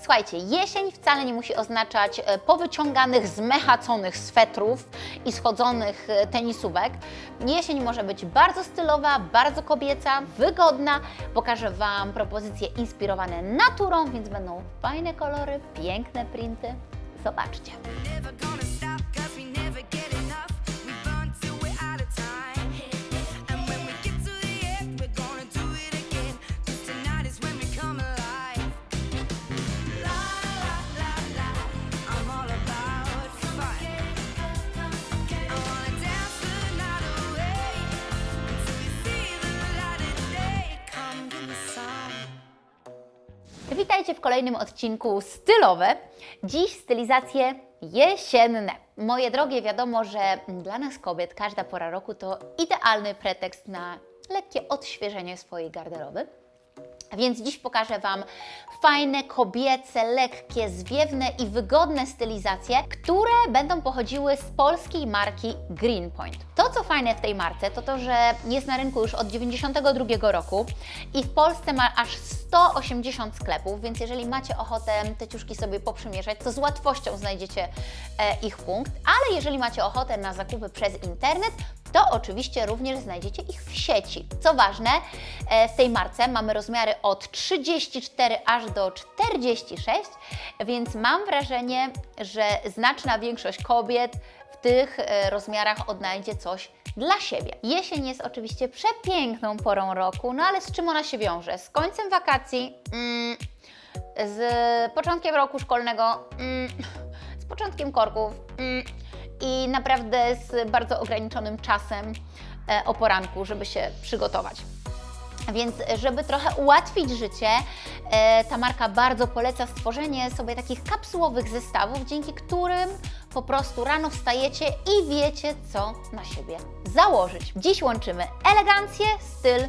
Słuchajcie, jesień wcale nie musi oznaczać e, powyciąganych, zmechaconych swetrów i schodzonych e, tenisówek. Jesień może być bardzo stylowa, bardzo kobieca, wygodna. Pokażę Wam propozycje inspirowane naturą, więc będą fajne kolory, piękne printy. Zobaczcie. Witajcie w kolejnym odcinku Stylowe. Dziś stylizacje jesienne. Moje drogie, wiadomo, że dla nas kobiet każda pora roku to idealny pretekst na lekkie odświeżenie swojej garderoby. Więc dziś pokażę Wam fajne, kobiece, lekkie, zwiewne i wygodne stylizacje, które będą pochodziły z polskiej marki Greenpoint. To, co fajne w tej marce, to to, że jest na rynku już od 92 roku i w Polsce ma aż 180 sklepów, więc jeżeli macie ochotę te ciuszki sobie poprzymierzać, to z łatwością znajdziecie e, ich punkt, ale jeżeli macie ochotę na zakupy przez internet, to oczywiście również znajdziecie ich w sieci. Co ważne, e, w tej marce mamy rozmiary od 34 aż do 46, więc mam wrażenie, że znaczna większość kobiet w tych e, rozmiarach odnajdzie coś dla siebie. Jesień jest oczywiście przepiękną porą roku, no ale z czym ona się wiąże? Z końcem wakacji, mm, z początkiem roku szkolnego, mm, z początkiem korków mm, i naprawdę z bardzo ograniczonym czasem e, o poranku, żeby się przygotować. Więc żeby trochę ułatwić życie, e, ta marka bardzo poleca stworzenie sobie takich kapsułowych zestawów, dzięki którym po prostu rano wstajecie i wiecie, co na siebie założyć. Dziś łączymy elegancję, styl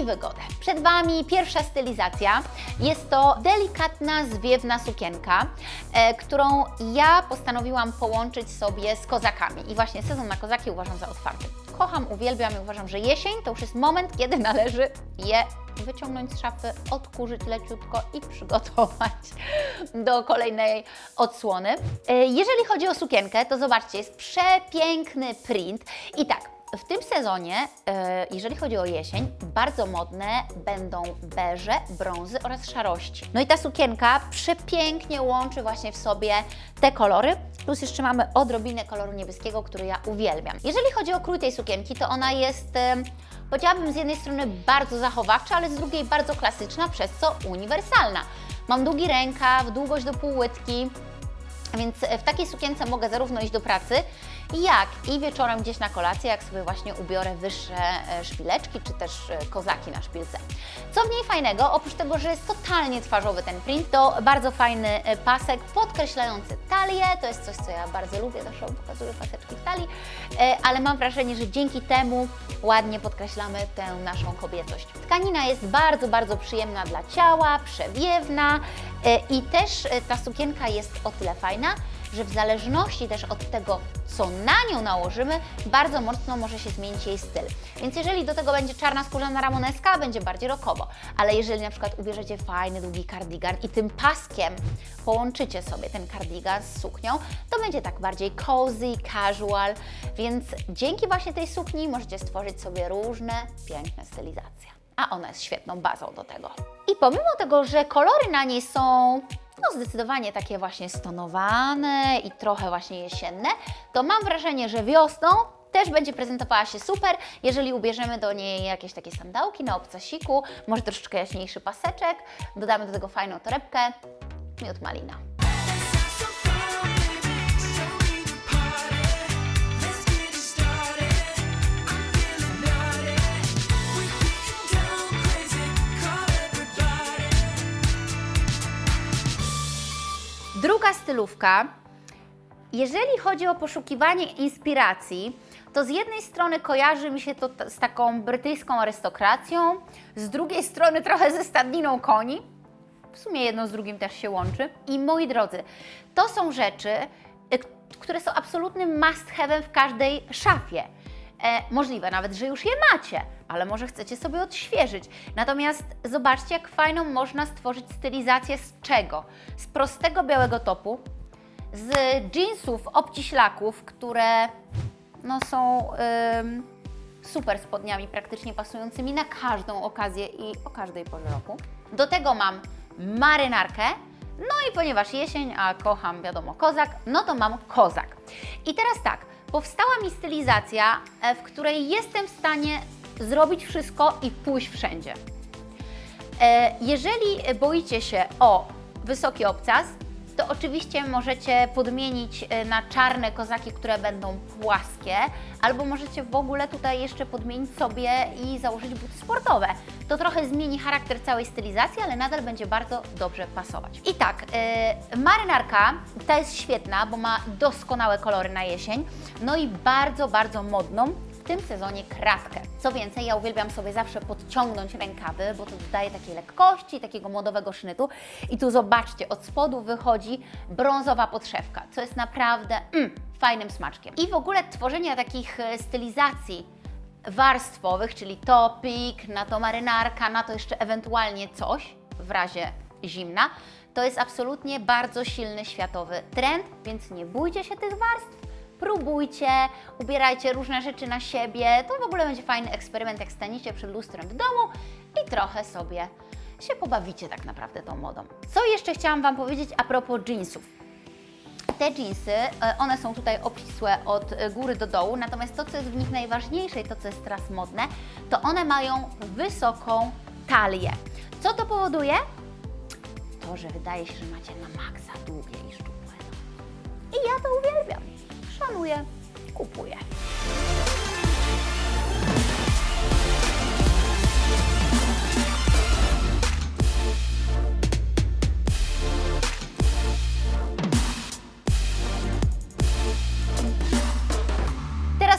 i wygodę. Przed Wami pierwsza stylizacja. Jest to delikatna, zwiewna sukienka, e, którą ja postanowiłam połączyć sobie z kozakami. I właśnie sezon na kozaki uważam za otwarty. Kocham, uwielbiam i uważam, że jesień to już jest moment, kiedy należy je wyciągnąć z szafy, odkurzyć leciutko i przygotować do kolejnej odsłony. E, Jeżeli chodzi o sukienkę, to zobaczcie, jest przepiękny print i tak, w tym sezonie, e, jeżeli chodzi o jesień, bardzo modne będą beże, brązy oraz szarości. No i ta sukienka przepięknie łączy właśnie w sobie te kolory, plus jeszcze mamy odrobinę koloru niebieskiego, który ja uwielbiam. Jeżeli chodzi o krój tej sukienki, to ona jest, powiedziałabym z jednej strony bardzo zachowawcza, ale z drugiej bardzo klasyczna, przez co uniwersalna. Mam długi rękaw, długość do półłytki, więc w takiej sukience mogę zarówno iść do pracy, jak i wieczorem gdzieś na kolację, jak sobie właśnie ubiorę wyższe e, szpileczki, czy też e, kozaki na szpilce. Co w niej fajnego, oprócz tego, że jest totalnie twarzowy ten print, to bardzo fajny e, pasek podkreślający talię, to jest coś, co ja bardzo lubię, zawsze pokazuję paseczki w talii, ale mam wrażenie, że dzięki temu ładnie podkreślamy tę naszą kobiecość. Tkanina jest bardzo, bardzo przyjemna dla ciała, przewiewna i też ta sukienka jest o tyle fajna, że w zależności też od tego, co na nią nałożymy, bardzo mocno może się zmienić jej styl. Więc jeżeli do tego będzie czarna skórzana ramoneska, będzie bardziej rockowo. Ale jeżeli na przykład ubierzecie fajny, długi kardigan i tym paskiem połączycie sobie ten kardigan z suknią, to będzie tak bardziej cozy, casual. Więc dzięki właśnie tej sukni możecie stworzyć sobie różne piękne stylizacje. A ona jest świetną bazą do tego. I pomimo tego, że kolory na niej są no zdecydowanie takie właśnie stonowane i trochę właśnie jesienne, to mam wrażenie, że wiosną też będzie prezentowała się super, jeżeli ubierzemy do niej jakieś takie sandałki na obcasiku, może troszeczkę jaśniejszy paseczek, dodamy do tego fajną torebkę, miód malina. Druga stylówka. Jeżeli chodzi o poszukiwanie inspiracji, to z jednej strony kojarzy mi się to z taką brytyjską arystokracją, z drugiej strony trochę ze stadniną koni. W sumie jedno z drugim też się łączy. I moi drodzy, to są rzeczy, y, które są absolutnym must have'em w każdej szafie. E, możliwe nawet, że już je macie, ale może chcecie sobie odświeżyć. Natomiast zobaczcie, jak fajną można stworzyć stylizację z czego? Z prostego białego topu, z jeansów obciślaków, które no, są ym, super spodniami, praktycznie pasującymi na każdą okazję i o każdej porze roku. Do tego mam marynarkę, no i ponieważ jesień, a kocham wiadomo kozak, no to mam kozak. I teraz tak, powstała mi stylizacja, e, w której jestem w stanie zrobić wszystko i pójść wszędzie. E, Jeżeli boicie się o wysoki obcas, to oczywiście możecie podmienić e, na czarne kozaki, które będą płaskie, albo możecie w ogóle tutaj jeszcze podmienić sobie i założyć buty sportowe. To trochę zmieni charakter całej stylizacji, ale nadal będzie bardzo dobrze pasować. I tak, e, marynarka ta jest świetna, bo ma doskonałe kolory na jesień, no i bardzo, bardzo modną tym sezonie kratkę. Co więcej, ja uwielbiam sobie zawsze podciągnąć rękawy, bo to dodaje takiej lekkości, takiego modowego sznytu. I tu zobaczcie, od spodu wychodzi brązowa podszewka, co jest naprawdę mm, fajnym smaczkiem. I w ogóle tworzenie takich e, stylizacji warstwowych, czyli topik, na to marynarka, na to jeszcze ewentualnie coś w razie zimna, to jest absolutnie bardzo silny światowy trend, więc nie bójcie się tych warstw próbujcie, ubierajcie różne rzeczy na siebie. To w ogóle będzie fajny eksperyment, jak staniecie przed lustrem w domu i trochę sobie się pobawicie tak naprawdę tą modą. Co jeszcze chciałam Wam powiedzieć a propos jeansów? Te jeansy, e, one są tutaj obcisłe od góry do dołu, natomiast to, co jest w nich najważniejsze i to, co jest teraz modne, to one mają wysoką talię. Co to powoduje? To, że wydaje się, że macie na maksa długie i szczupłe. I ja to uwielbiam. Szanuję, kupuję.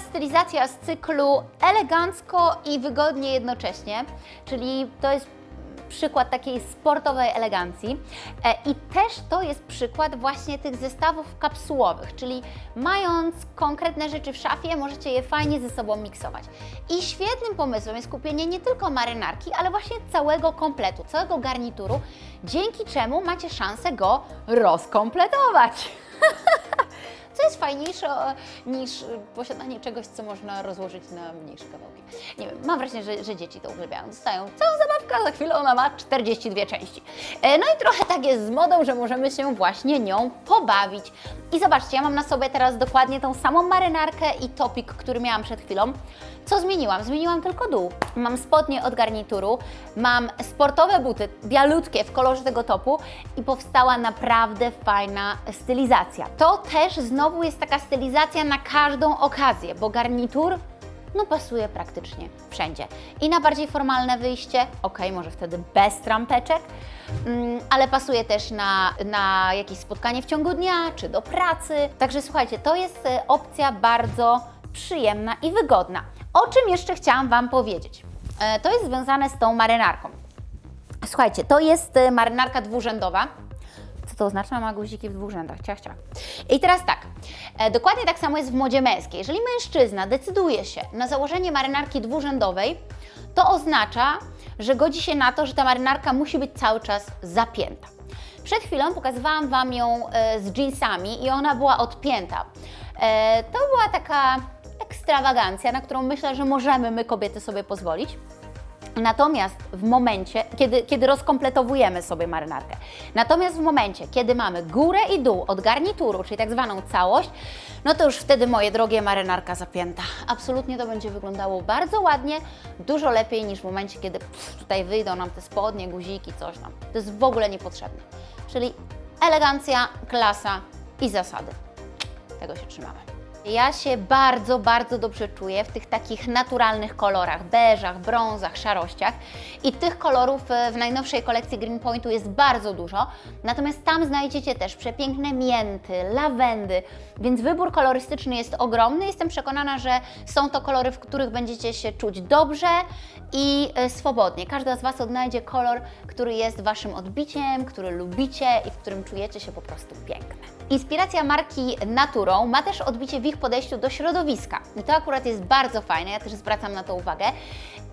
Stylizacja z cyklu elegancko i wygodnie jednocześnie, czyli to jest przykład takiej sportowej elegancji E, i też to jest przykład właśnie tych zestawów kapsułowych, czyli mając konkretne rzeczy w szafie, możecie je fajnie ze sobą miksować. I świetnym pomysłem jest kupienie nie tylko marynarki, ale właśnie całego kompletu, całego garnituru, dzięki czemu macie szansę go rozkompletować. Co jest fajniejsze niż e, posiadanie czegoś, co można rozłożyć na mniejsze kawałki. Nie wiem, mam wrażenie, że, że dzieci to uwielbiają. Dostają całą zabawkę, a za chwilę ona ma 42 części. E, No i trochę tak jest z modą, że możemy się właśnie nią pobawić. I zobaczcie, ja mam na sobie teraz dokładnie tą samą marynarkę i topik, który miałam przed chwilą. Co zmieniłam? Zmieniłam tylko dół. Mam spodnie od garnituru, mam sportowe buty, bialutkie w kolorze tego topu i powstała naprawdę fajna stylizacja. To też znowu jest taka stylizacja na każdą okazję, bo garnitur no pasuje praktycznie wszędzie. I na bardziej formalne wyjście, ok, może wtedy bez trampeczek, mm, ale pasuje też na, na jakieś spotkanie w ciągu dnia, czy do pracy. Także słuchajcie, to jest e, opcja bardzo przyjemna i wygodna. O czym jeszcze chciałam Wam powiedzieć? E, To jest związane z tą marynarką. Słuchajcie, to jest e, marynarka dwurzędowa. Co to oznacza? Ma guziki w dwóch rzędach. Ciach, ciach. I teraz tak, e, dokładnie tak samo jest w modzie męskiej. Jeżeli mężczyzna decyduje się na założenie marynarki dwurzędowej, to oznacza, że godzi się na to, że ta marynarka musi być cały czas zapięta. Przed chwilą pokazywałam Wam ją e, z jeansami i ona była odpięta. E, To była taka ekstrawagancja, na którą myślę, że możemy my kobiety sobie pozwolić. Natomiast w momencie, kiedy, kiedy rozkompletowujemy sobie marynarkę, natomiast w momencie, kiedy mamy górę i dół od garnituru, czyli tak zwaną całość, no to już wtedy, moje drogie, marynarka zapięta. Absolutnie to będzie wyglądało bardzo ładnie, dużo lepiej niż w momencie, kiedy pff, tutaj wyjdą nam te spodnie, guziki, coś tam. To jest w ogóle niepotrzebne. Czyli elegancja, klasa i zasady. Tego się trzymamy. Ja się bardzo, bardzo dobrze czuję w tych takich naturalnych kolorach, beżach, brązach, szarościach i tych kolorów e, w najnowszej kolekcji Green Pointu jest bardzo dużo, natomiast tam znajdziecie też przepiękne mięty, lawendy, więc wybór kolorystyczny jest ogromny. Jestem przekonana, że są to kolory, w których będziecie się czuć dobrze i e, swobodnie. Każda z Was odnajdzie kolor, który jest Waszym odbiciem, który lubicie i w którym czujecie się po prostu piękne. Inspiracja marki Naturą ma też odbicie ich podejściu do środowiska. I to akurat jest bardzo fajne, ja też zwracam na to uwagę.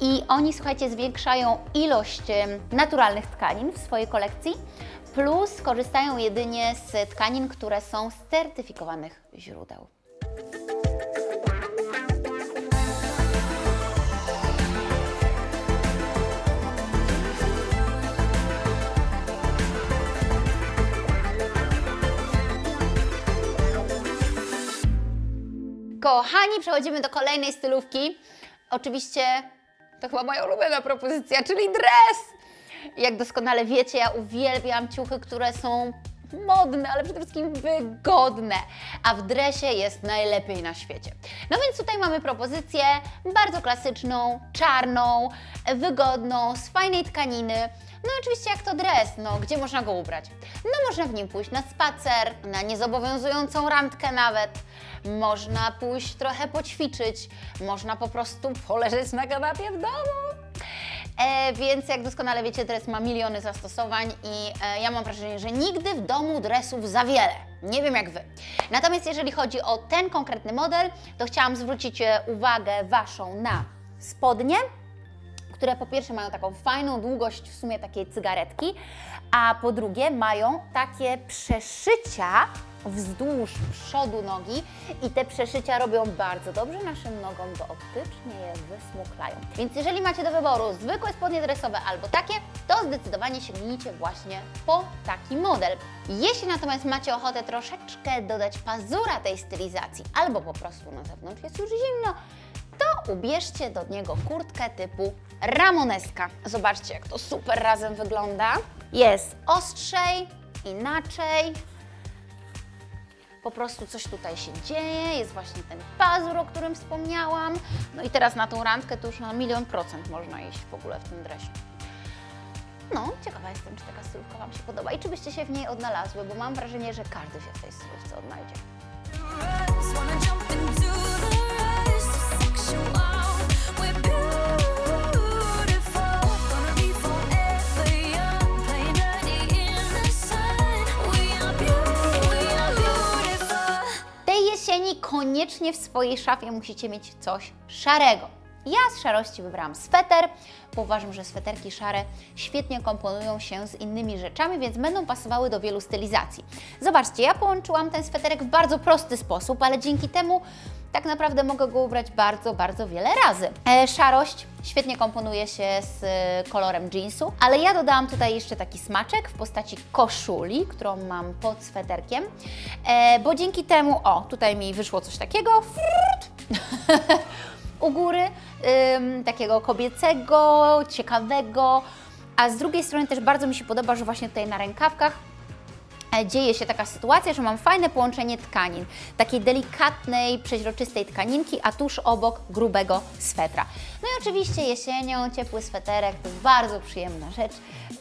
I oni, słuchajcie, zwiększają ilość naturalnych tkanin w swojej kolekcji, plus korzystają jedynie z tkanin, które są z certyfikowanych źródeł. Kochani, przechodzimy do kolejnej stylówki. Oczywiście to chyba moja ulubiona propozycja, czyli dres. Jak doskonale wiecie, ja uwielbiam ciuchy, które są modne, ale przede wszystkim wygodne, a w dresie jest najlepiej na świecie. No więc tutaj mamy propozycję bardzo klasyczną, czarną, wygodną, z fajnej tkaniny. No oczywiście jak to dres, no gdzie można go ubrać? No można w nim pójść na spacer, na niezobowiązującą randkę nawet, można pójść trochę poćwiczyć, można po prostu poleżeć na kanapie w domu. E, więc jak doskonale wiecie, dres ma miliony zastosowań i e, ja mam wrażenie, że nigdy w domu dresów za wiele. Nie wiem jak Wy. Natomiast jeżeli chodzi o ten konkretny model, to chciałam zwrócić e, uwagę Waszą na spodnie, które po pierwsze mają taką fajną długość w sumie takiej cygaretki, a po drugie mają takie przeszycia wzdłuż przodu nogi i te przeszycia robią bardzo dobrze naszym nogom, bo optycznie je wysmuklają. Więc jeżeli macie do wyboru zwykłe spodnie dresowe albo takie, to zdecydowanie sięgnijcie właśnie po taki model. Jeśli natomiast macie ochotę troszeczkę dodać pazura tej stylizacji albo po prostu na zewnątrz jest już zimno, to ubierzcie do niego kurtkę typu ramoneska. Zobaczcie, jak to super razem wygląda. Jest ostrzej, inaczej. Po prostu coś tutaj się dzieje, jest właśnie ten pazur, o którym wspomniałam. No i teraz na tą randkę to już na milion procent można iść w ogóle w tym dresie. No, ciekawa jestem, czy taka stylówka Wam się podoba i czy byście się w niej odnalazły, bo mam wrażenie, że każdy się w tej stylówce odnajdzie. Koniecznie w swojej szafie musicie mieć coś szarego. Ja z szarości wybrałam sweter, bo uważam, że sweterki szare świetnie komponują się z innymi rzeczami, więc będą pasowały do wielu stylizacji. Zobaczcie, ja połączyłam ten sweterek w bardzo prosty sposób, ale dzięki temu tak naprawdę mogę go ubrać bardzo, bardzo wiele razy. E, szarość świetnie komponuje się z kolorem jeansu, ale ja dodałam tutaj jeszcze taki smaczek w postaci koszuli, którą mam pod sweterkiem, e, bo dzięki temu, o, tutaj mi wyszło coś takiego, u góry, takiego kobiecego, ciekawego, a z drugiej strony też bardzo mi się podoba, że właśnie tutaj na rękawkach dzieje się taka sytuacja, że mam fajne połączenie tkanin, takiej delikatnej, przeźroczystej tkaninki, a tuż obok grubego swetra. No i oczywiście jesienią ciepły sweterek to bardzo przyjemna rzecz,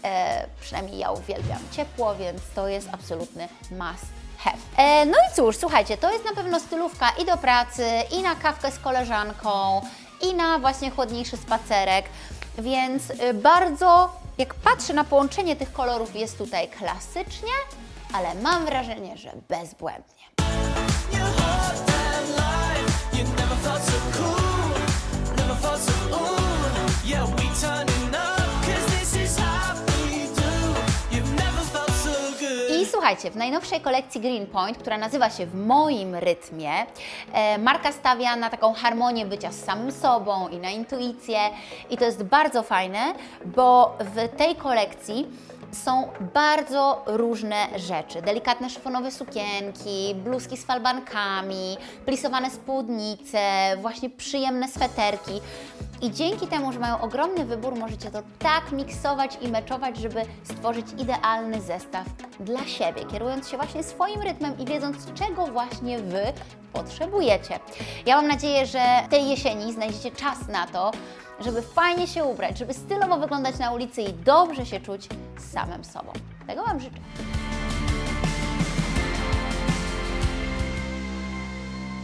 e, przynajmniej ja uwielbiam ciepło, więc to jest absolutny must have. E, no i cóż, słuchajcie, to jest na pewno stylówka i do pracy, i na kawkę z koleżanką, i na właśnie chłodniejszy spacerek, więc y, bardzo, jak patrzę na połączenie tych kolorów, jest tutaj klasycznie, ale mam wrażenie, że bezbłędnie. I słuchajcie, w najnowszej kolekcji Greenpoint, która nazywa się W moim rytmie, e, marka stawia na taką harmonię bycia z samym sobą i na intuicję. I to jest bardzo fajne, bo w tej kolekcji są bardzo różne rzeczy. Delikatne szyfonowe sukienki, bluzki z falbankami, plisowane spódnice, właśnie przyjemne sweterki. I dzięki temu, że mają ogromny wybór, możecie to tak miksować i meczować, żeby stworzyć idealny zestaw dla siebie, kierując się właśnie swoim rytmem i wiedząc, czego właśnie Wy potrzebujecie. Ja mam nadzieję, że tej jesieni znajdziecie czas na to, żeby fajnie się ubrać, żeby stylowo wyglądać na ulicy i dobrze się czuć samym sobą. Tego Wam życzę.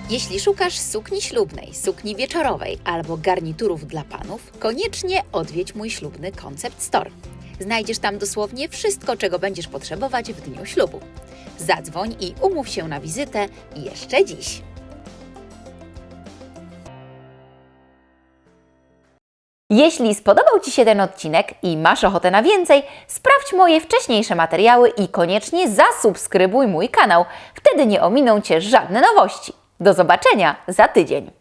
Jeśli szukasz sukni ślubnej, sukni wieczorowej albo garniturów dla panów, koniecznie odwiedź mój ślubny Concept Store. Znajdziesz tam dosłownie wszystko, czego będziesz potrzebować w dniu ślubu. Zadzwoń i umów się na wizytę jeszcze dziś. Jeśli spodobał Ci się ten odcinek i masz ochotę na więcej, sprawdź moje wcześniejsze materiały i koniecznie zasubskrybuj mój kanał. Wtedy nie ominą Cię żadne nowości. Do zobaczenia za tydzień.